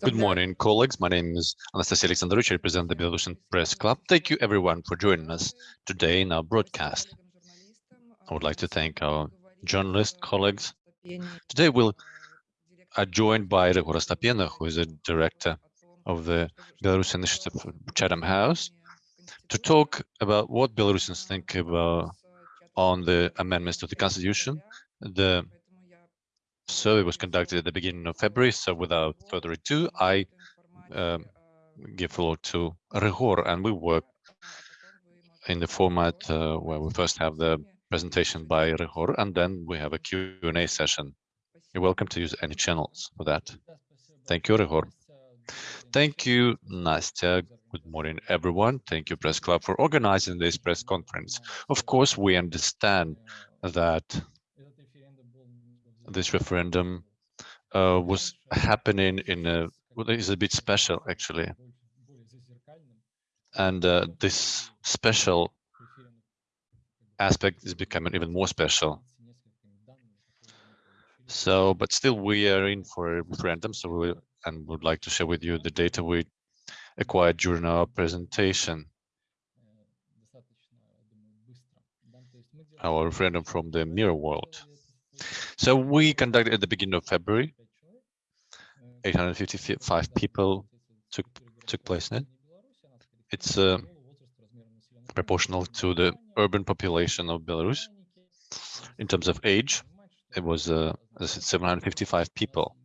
Good morning, colleagues. My name is Anastasia Alexandrovich. I represent the Belarusian Press Club. Thank you, everyone, for joining us today in our broadcast. I would like to thank our journalist colleagues. Today, we'll are joined by Ryhor Astapenia, who is a director of the Belarus Initiative Chatham House, to talk about what Belarusians think about on the amendments to the constitution. The survey was conducted at the beginning of February, so without further ado, I um, give floor to Ryhor, and we work in the format uh, where we first have the presentation by Ryhor, and then we have a Q&A session. You're welcome to use any channels for that. Thank you, Ryhor. Thank you, Nastya. Good morning, everyone. Thank you, Press Club, for organizing this press conference. Of course, we understand that this referendum uh, was happening in a well, is a bit special actually, and uh, this special aspect is becoming even more special. So, but still, we are in for a referendum. So, we will and would like to share with you the data we acquired during our presentation. Our referendum from the mirror world. So we conducted at the beginning of February. 855 people took took place in it. It's uh, proportional to the urban population of Belarus. In terms of age, it was uh, 755 people.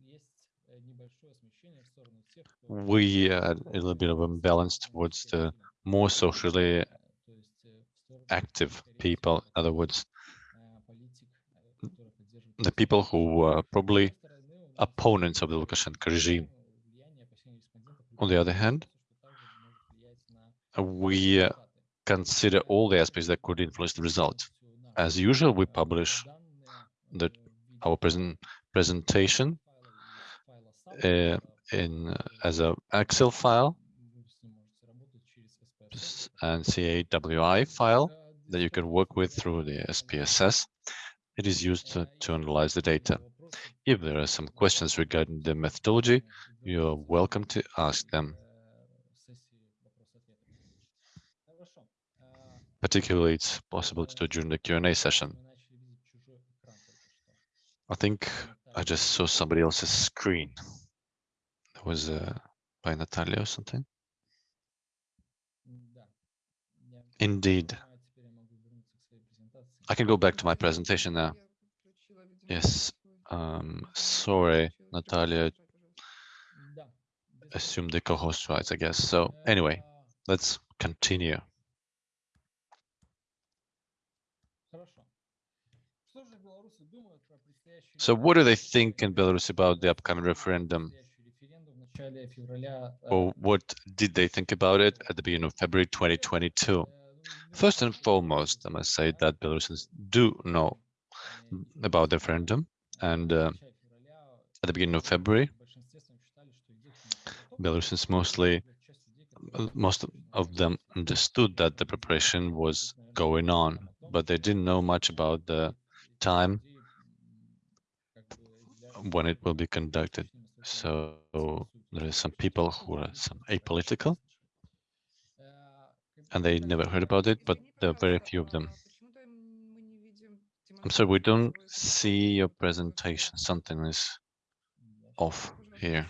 We had a little bit of imbalance towards the more socially active people. In other words, the people who were probably opponents of the Lukashenko regime. On the other hand, we uh, consider all the aspects that could influence the result. As usual, we publish the, our present presentation uh, in as an Excel file and CAWI file that you can work with through the SPSS it is used to, to analyze the data. If there are some questions regarding the methodology, you're welcome to ask them. Particularly, it's possible to do during the Q&A session. I think I just saw somebody else's screen. It was uh, by Natalia or something. Indeed. I can go back to my presentation now. Yes, um, sorry, Natalia assumed the co-host rights, I guess. So anyway, let's continue. So what do they think in Belarus about the upcoming referendum? Or what did they think about it at the beginning of February 2022? First and foremost, I must say that Belarusians do know about the referendum, and uh, at the beginning of February, Belarusians mostly, most of them understood that the preparation was going on, but they didn't know much about the time when it will be conducted. So there are some people who are some apolitical, and they never heard about it, but there are very few of them. I'm sorry, we don't see your presentation. Something is off here.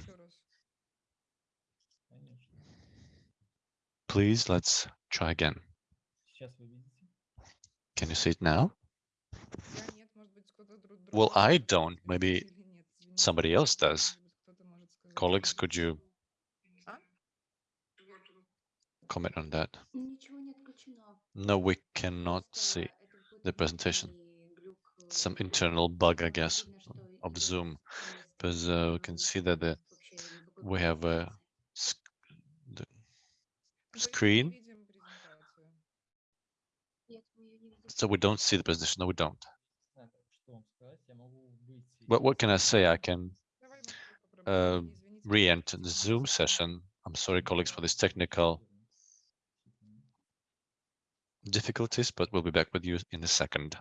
Please, let's try again. Can you see it now? Well, I don't. Maybe somebody else does. Colleagues, could you comment on that? No, we cannot see the presentation. Some internal bug, I guess, of Zoom, because uh, we can see that the we have a sc the screen, so we don't see the presentation. No, we don't. But what can I say? I can uh, re-enter the Zoom session. I'm sorry, colleagues, for this technical difficulties, but we'll be back with you in a second.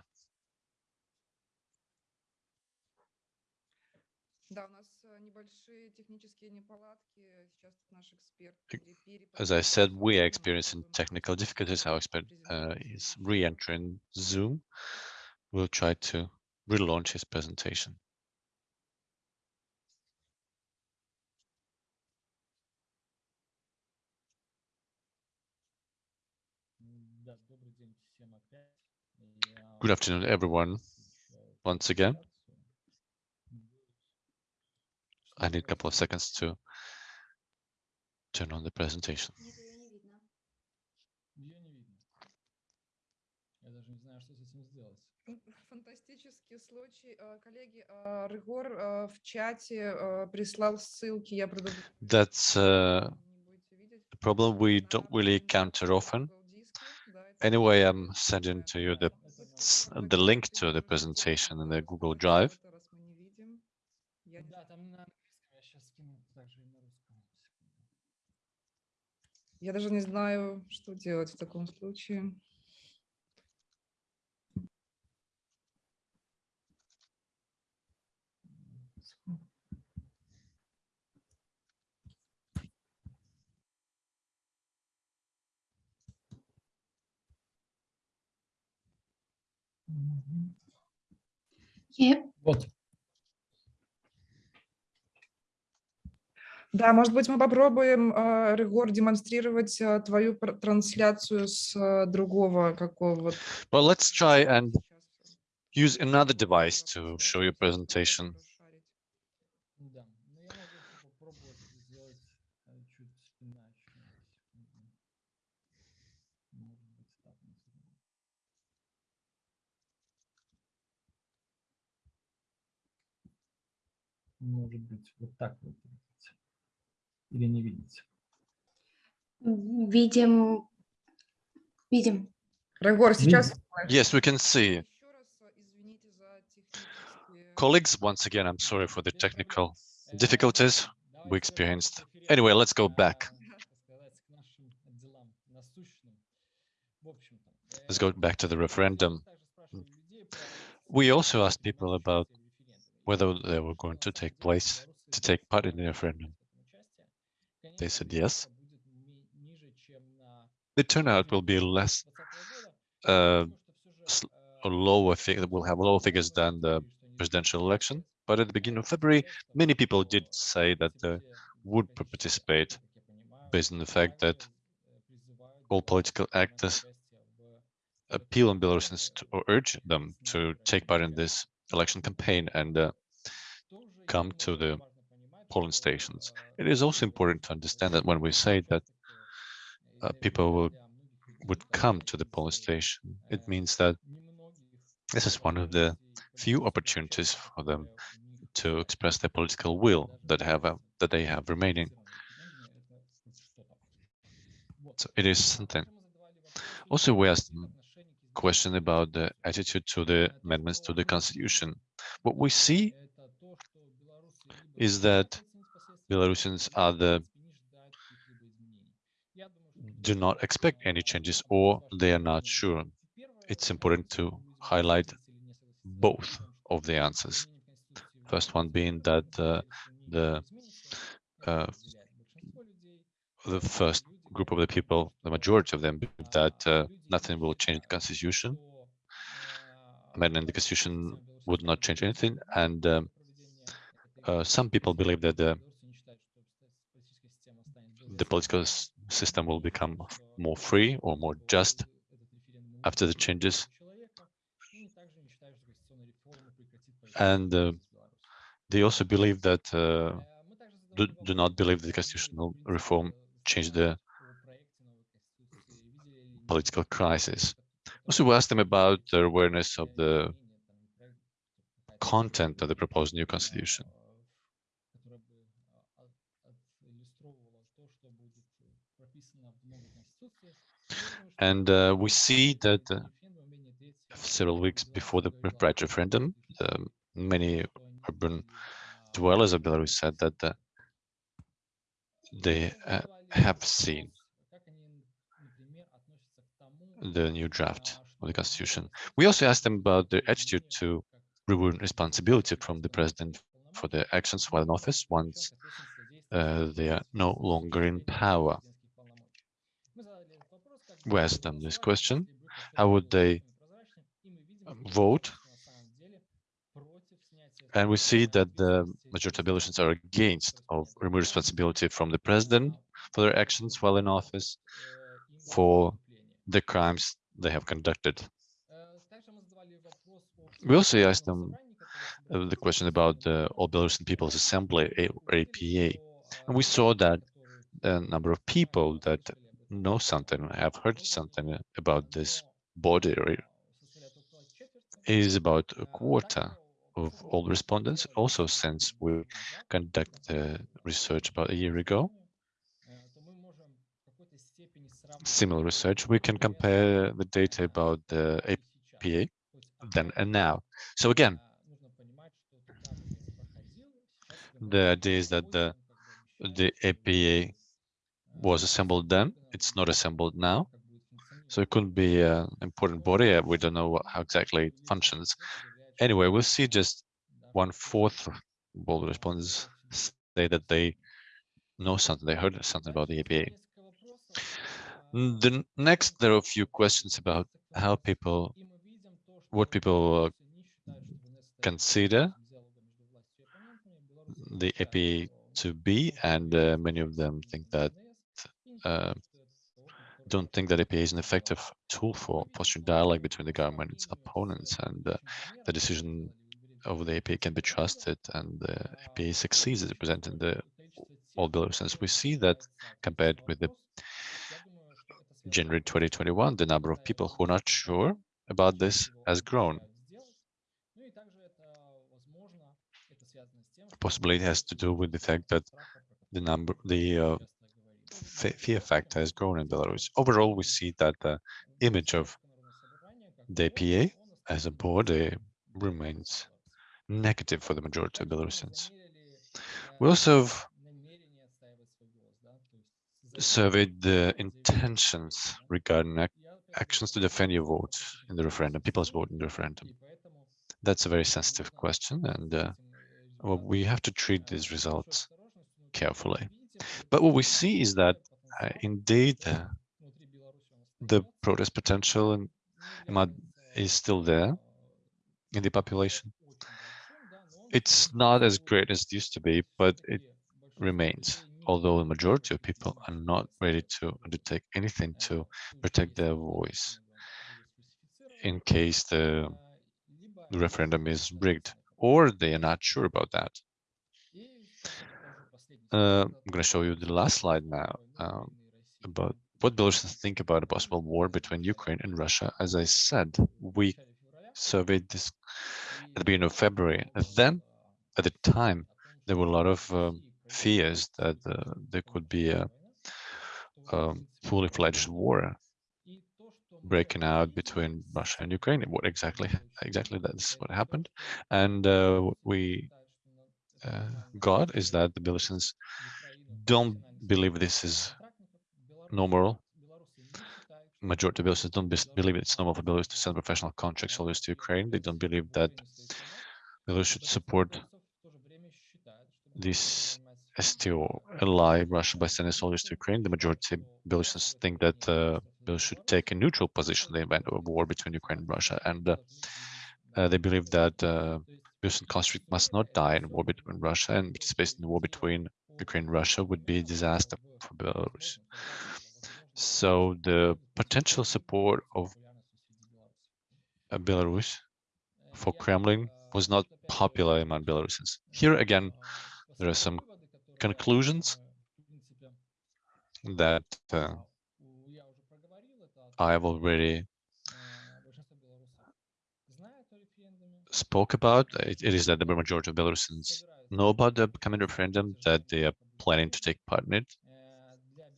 As I said, we are experiencing technical difficulties. Our expert uh, is re-entering Zoom. We'll try to relaunch his presentation. Good afternoon, everyone. Once again, I need a couple of seconds to turn on the presentation. Её не видно. Ее не видно. Я даже не знаю, что с этим сделать. Фантастический случай. А, Коллеги, а, Рыгор а, в чате а, прислал ссылки. Я предупреждаю. That's uh, не будете видеть. a problem we На don't really encounter often. Google диске. Да, это Anyway, ссылка. I'm sending to you the Это s- ссылка. the link to Хотите the посмотреть? presentation in the Google Вот Drive. это раз мы не видим. Я не Да, там на английском. Я сейчас скину также и на русском. Секунду. Я даже не знаю, что делать в таком случае. Е- Вот. Да, может быть, мы попробуем, а, Рыгор, демонстрировать а, твою трансляцию с а, другого какого-то. Well, let's try and use another device to show your presentation. Может быть, вот так вот видите. Или не видите. Видим. Видим. Рыгор, сейчас Yes, we can see. Еще раз, а, извините за технические Colleagues, once again, I'm sorry for the technical difficulties we experienced. Anyway, let's go back. Let's go back to the referendum. We also asked people about whether they were going to take place, to take part in the referendum. They said yes. The turnout will be less, uh, lower figure, will have lower figures than the presidential election. But at the beginning of February, many people did say that they would participate based on the fact that all political actors appeal on Belarusians to, or urge them to take part in this election campaign and uh, come to the polling stations. It is also important to understand that when we say that uh, people will would come to the polling station, it means that this is one of the few opportunities for them to express their political will that have uh, that they have remaining. So it is something. Also, we asked question about the attitude to the amendments to the constitution. What we see is that Belarusians are the do not expect any changes or they are not sure. It's important to highlight both of the answers. First one being that uh, the uh, the first group of the people, the majority of them, that uh, nothing will change the constitution. Amending the constitution would not change anything, and um, uh, some people believe that the the political system will become more free or more just after the changes. And uh, they also believe that uh, do, do not believe the constitutional reform changed the political crisis. Also, we asked them about their awareness of the content of the proposed new constitution. And uh, we see that uh, several weeks before the right referendum, um, many urban dwellers of Belarus said that uh, they uh, have seen the new draft of the constitution. We also asked them about their attitude to reward responsibility from the president for their actions while in office once uh, they are no longer in power. We asked them this question, how would they vote? And we see that the majority of Belarusians are against of remove responsibility from the president for their actions while in office for the crimes they have conducted. We also asked them uh, the question about the All Belarusian People's Assembly, APA, and we saw that the number of people that know something, have heard something about this body is about a quarter of all respondents. Also, since we conducted the research about a year ago, similar research, we can compare the data about the APA then and now. So again, the idea is that the the APA was assembled then, it's not assembled now. So it couldn't be an important body. uh, We don't know what, how exactly it functions. Anyway, we'll see just one fourth of respondents say that they know something, they heard something about the APA. Mm, The next, there are a few questions about how people, what people uh, consider the APA to be, and uh, many of them think that uh, don't think that APA is an effective tool for fostering dialogue between the government and its opponents, and uh, the decision of the APA can be trusted, and the APA succeeds as at representing the all Belarusians. We see that compared with the January 2021, the number of people who are not sure about this has grown. Possibly it has to do with the fact that the number, the uh, fear factor has grown in Belarus. Overall, we see that the image of the APA as a body remains negative for the majority of Belarusians. We also have surveyed the intentions regarding ac- actions to defend your vote in the referendum, people's vote in the referendum. That's a very sensitive question, and uh, well, we have to treat these results carefully. But what we see is that uh, indeed the protest potential in, in is still there in the population. It's not as great as it used to be, but it remains. Although the majority of people are not ready to undertake anything to protect their voice in case the referendum is rigged, or they are not sure about that. Uh, I'm going to show you the last slide now um, about what Belarusians think about a possible war between Ukraine and Russia. As I said, we surveyed this at the beginning of February. And then, at the time, there were a lot of um, fears that uh, there could be a um, fully fledged war breaking out between Russia and Ukraine. What exactly? Exactly, that's what happened. And uh, what we uh, got is that the Belarusians don't believe this is normal. Majority of Belarusians don't believe it's normal for Belarus to send professional contract soldiers to Ukraine. They don't believe that Belarus should support this STO ally Russia by sending soldiers to Ukraine. The majority of Belarusians think that uh, Belarus should take a neutral position in the event of a war between Ukraine and Russia. And uh, uh, they believe that uh, Belarusian conflict must not die in war between Russia and participating in the war between Ukraine and Russia would be a disaster for Belarus. So the potential support of uh, Belarus for Kremlin was not popular among Belarusians. Here again, there are some conclusions that uh, I have already spoke about. It, it is that the majority of Belarusians know about the upcoming referendum, that they are planning to take part in it,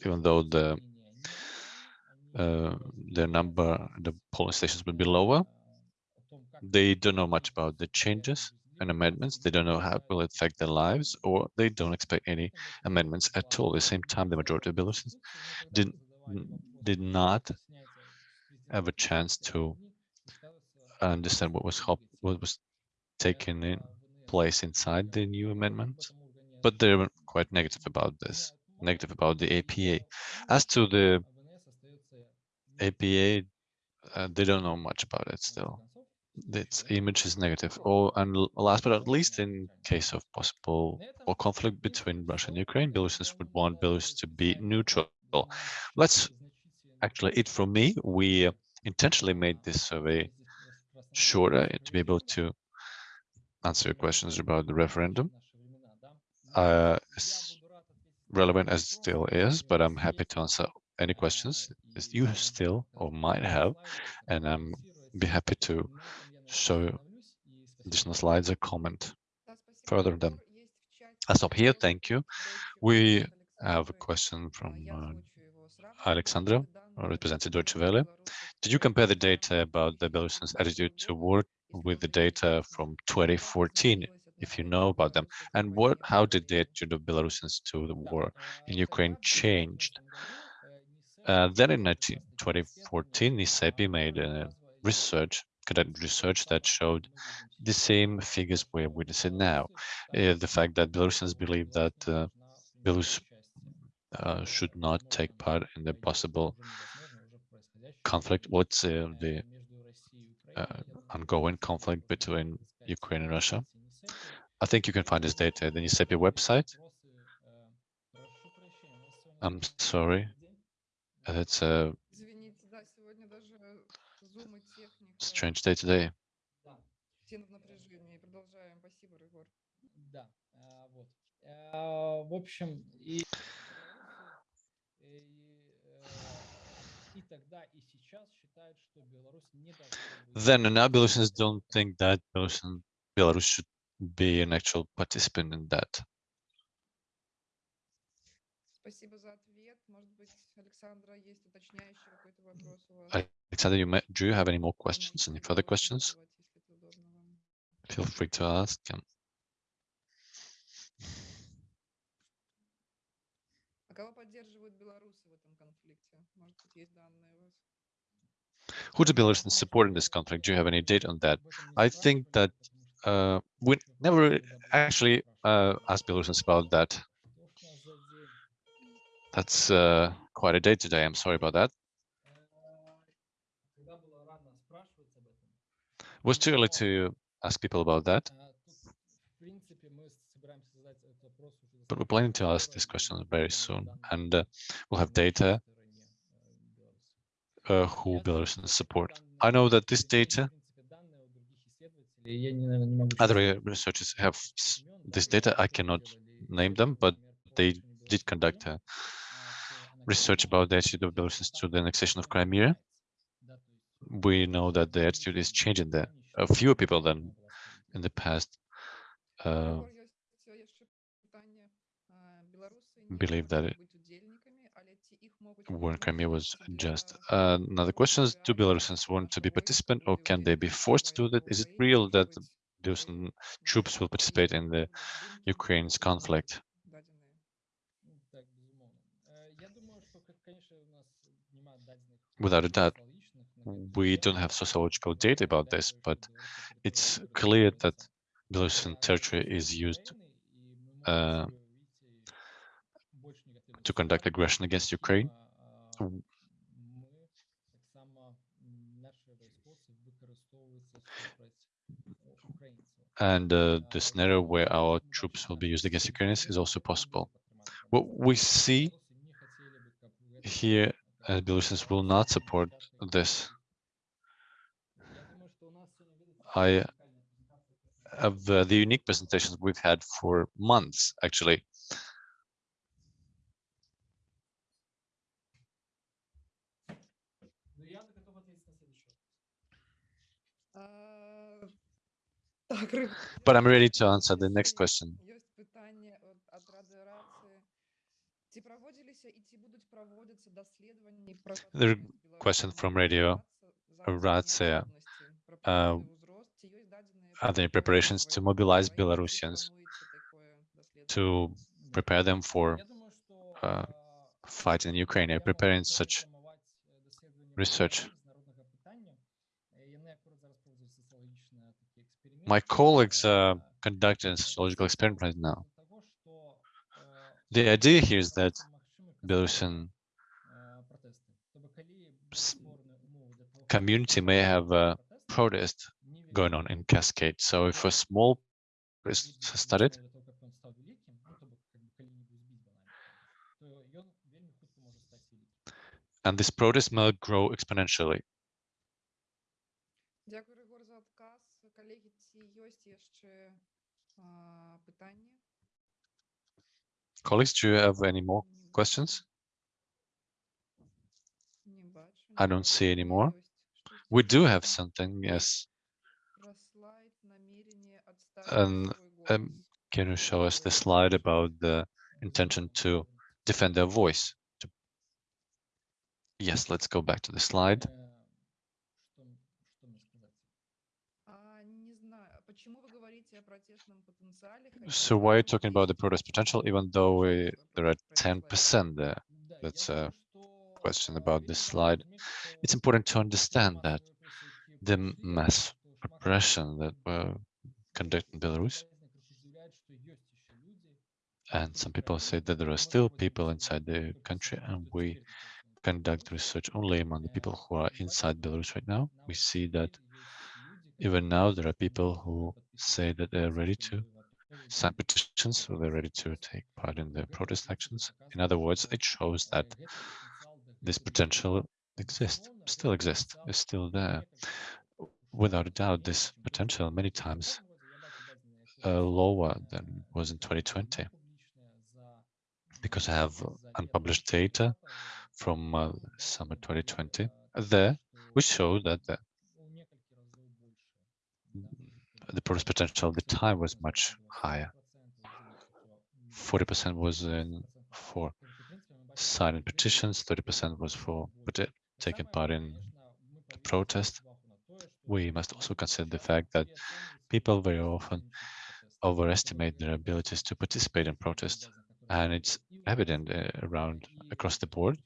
even though the uh, their number, the polling stations will be lower. They don't know much about the changes amendments. They don't know how it will affect their lives, or they don't expect any amendments at all. At the same time, the majority of Belarusians did, did not have a chance to understand what was what was taken in place inside the new amendment, but they're quite negative about this, negative about the APA. As to the APA, uh, they don't know much about it still. Its image is negative. Oh, and last but not least, in case of possible or conflict between Russia and Ukraine, Belarusians would want Belarus to be neutral. Let's actually, it from me, we intentionally made this survey shorter to be able to answer your questions about the referendum. Uh, relevant as it still is, but I'm happy to answer any questions you still or might have, and I'm be happy to so, additional slides or comment further than I stop here. Thank you. We have a question from uh, Alexandra, representing Deutsche Welle. Did you compare the data about the Belarusians' attitude toward with the data from 2014, if you know about them? And what, how did the attitude of Belarusians to the war in Ukraine changed? Uh, then in 19, 2014, NISEPI made a research conducted research that showed the same figures we're witnessing now. Uh, the fact that Belarusians believe that uh, Belarus uh, should not take part in the possible conflict. What's uh, the uh, ongoing conflict between Ukraine and Russia? I think you can find this data at the NISEPI website. I'm sorry. that's a strange day today. Then now Belarusians don't think that Belarus should be an actual participant in that. Спасибо за ответ. Может быть, Александра, есть уточняющий какой-то вопрос у вас? I- Alexander, you may, do you have any more questions? Можете Any further попробовать questions? задавать, если это удобно вам. Feel free to ask. um, А кого поддерживают белорусы в этом конфликте? Может быть, есть данные у вас? Who do Belarusians support in this conflict? Do you have any data on that? I think that uh, we never actually uh, asked Belarusians about that. That's uh, quite a day today. I'm sorry about that. It was too early to ask people about that. But we're planning to ask this question very soon, and uh, we'll have data uh, who Belarusians support. I know that this data, other researchers have this data. I cannot name them, but they did conduct a research about the attitude of Belarusians to the annexation of Crimea, we know that the attitude is changing. There are fewer people than in the past uh, believe that it, war in Crimea was just. Uh, another question is, do Belarusians want to be participant or can they be forced to do that? Is it real that those troops will participate in the Ukraine's conflict? Without a doubt, we don't have sociological data about this, but it's clear that Belarusian territory is used uh, to conduct aggression against Ukraine. And uh, the scenario where our troops will be used against Ukrainians is also possible. What we see here uh, Belarusians will not support this. I have uh, the unique presentations we've had for months, actually. But I'm ready to answer the next question. The question from Radio Racyja. Uh, are there any preparations to mobilize Belarusians to prepare them for uh, in Ukraine? Are preparing such research? My colleagues are conducting a sociological experiment right now. The idea here is that Belarusian community may have a uh, protest going on in Cascade. So if a small protest started, and this protest may grow exponentially. Colleagues, do you have any more? Questions? I don't see any more. We do have something, yes. And um, can you show us the slide about the intention to defend their voice? Yes, let's go back to the slide. So why are you talking about the protest potential, even though we, there are 10% there? That's a question about this slide. It's important to understand that the mass repression that were conducted in Belarus, and some people say that there are still people inside the country, and we conduct research only among the people who are inside Belarus right now. We see that even now there are people who say that they're ready to sign petitions, so they're ready to take part in the protest actions. In other words, it shows that this potential exists, still exists, is still there. Without a doubt, this potential many times uh, lower than was in 2020 because I have unpublished data from uh, summer 2020 there, which show that the, the protest potential the time was much higher. 40% was in for signing petitions, 30% was for taking part in the protest. We must also consider the fact that people very often overestimate their abilities to participate in protest, and it's evident uh, around across the board.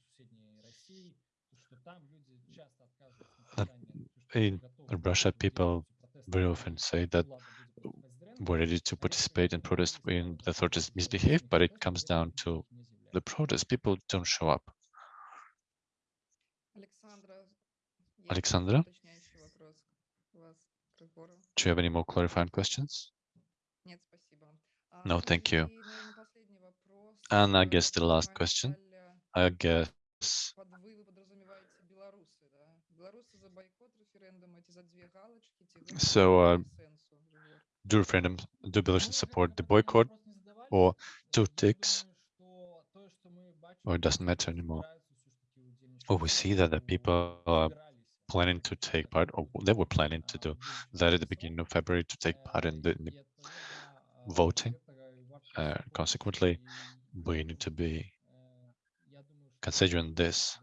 in Russia, people very often say that we're ready to participate in protest when the authorities misbehave, but it comes down to the protest. People don't show up. Alexandra, do you have any more clarifying questions? No, thank you. And I guess the last question, I guess so, uh, do referendum, do Belarusians support the boycott or two ticks? Or it doesn't matter anymore. Or we see that the people are planning to take part, or they were planning to do that at the beginning of February to take part in the, in the voting. Uh, consequently, we need to be considering this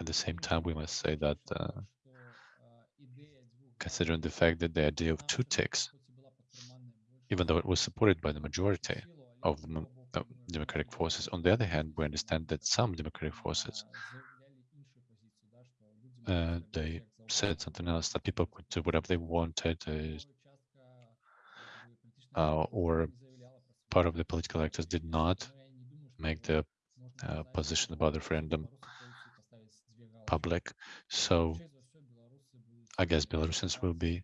at the same time, we must say that uh, considering the fact that the idea of two ticks, even though it was supported by the majority of uh, democratic forces, on the other hand, we understand that some democratic forces, uh, they said something else, that people could do whatever they wanted, uh, uh, or part of the political actors did not make the uh, position about the referendum public. So I guess Belarusians will be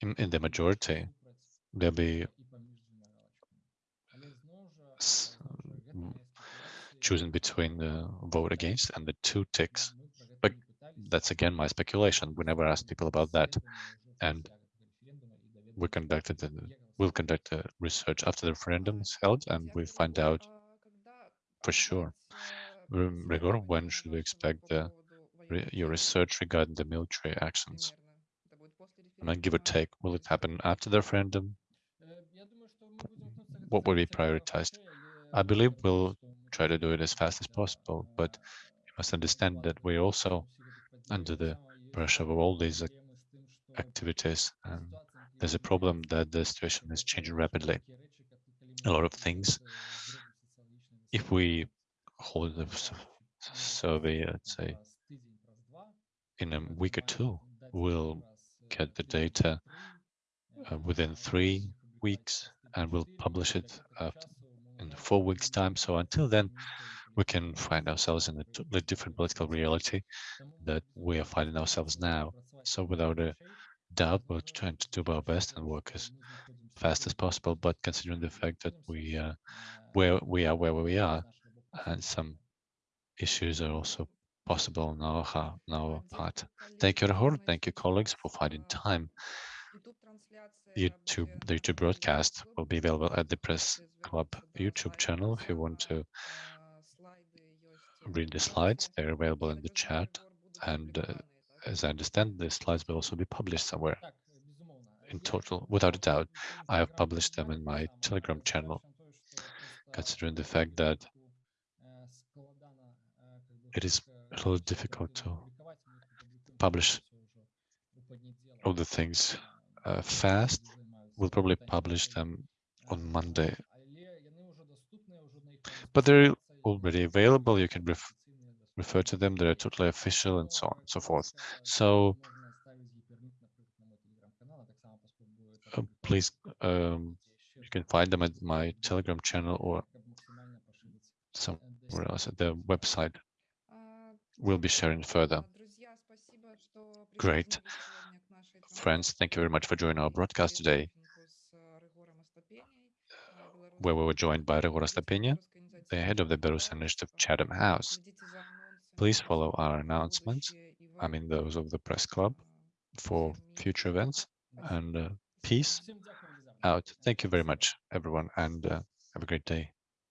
in, in the majority. There'll be choosing between the vote against and the two ticks. But that's again my speculation. We never asked people about that. And we conducted the, we'll conduct the research after the referendum is held and we find out for sure. Mm, Ryhor, when should we expect the, your research regarding the military actions? And I give or take, will it happen after the referendum? What will be prioritized? I believe we'll try to do it as fast as possible, but you must understand that we're also under the pressure of all these activities. And there's a problem that the situation is changing rapidly. A lot of things. If we hold the survey, let's say, in a week or two, we'll get the data uh, within three weeks, and we'll publish it uh, in four weeks' time. So until then, we can find ourselves in a different political reality that we are finding ourselves now. So without a doubt, we're trying to do our best and work as fast as possible. But considering the fact that we uh, where we are where we are, and some issues are also possible on our, on our part. Thank you, Ryhor. Thank you, colleagues, for finding time. YouTube, the YouTube broadcast will be available at the Press Club YouTube channel. If you want to read the slides, they're available in the chat. And uh, as I understand, the slides will also be published somewhere in total, without a doubt. I have published them in my Telegram channel, considering the fact that it is a little difficult to publish all the things uh, fast. We'll probably publish them on Monday. But they're already available. You can ref refer to them. They're totally official and so on and so forth. So uh, please, um, you can find them at my Telegram channel or somewhere else at the website we'll be sharing further. Great. Friends, thank you very much for joining our broadcast today, where we were joined by Ryhor Astapenia, the head of the Belarus Initiative Chatham House. Please follow our announcements, I mean those of the press club, for future events and uh, peace out. Thank you very much, everyone, and uh, have a great day.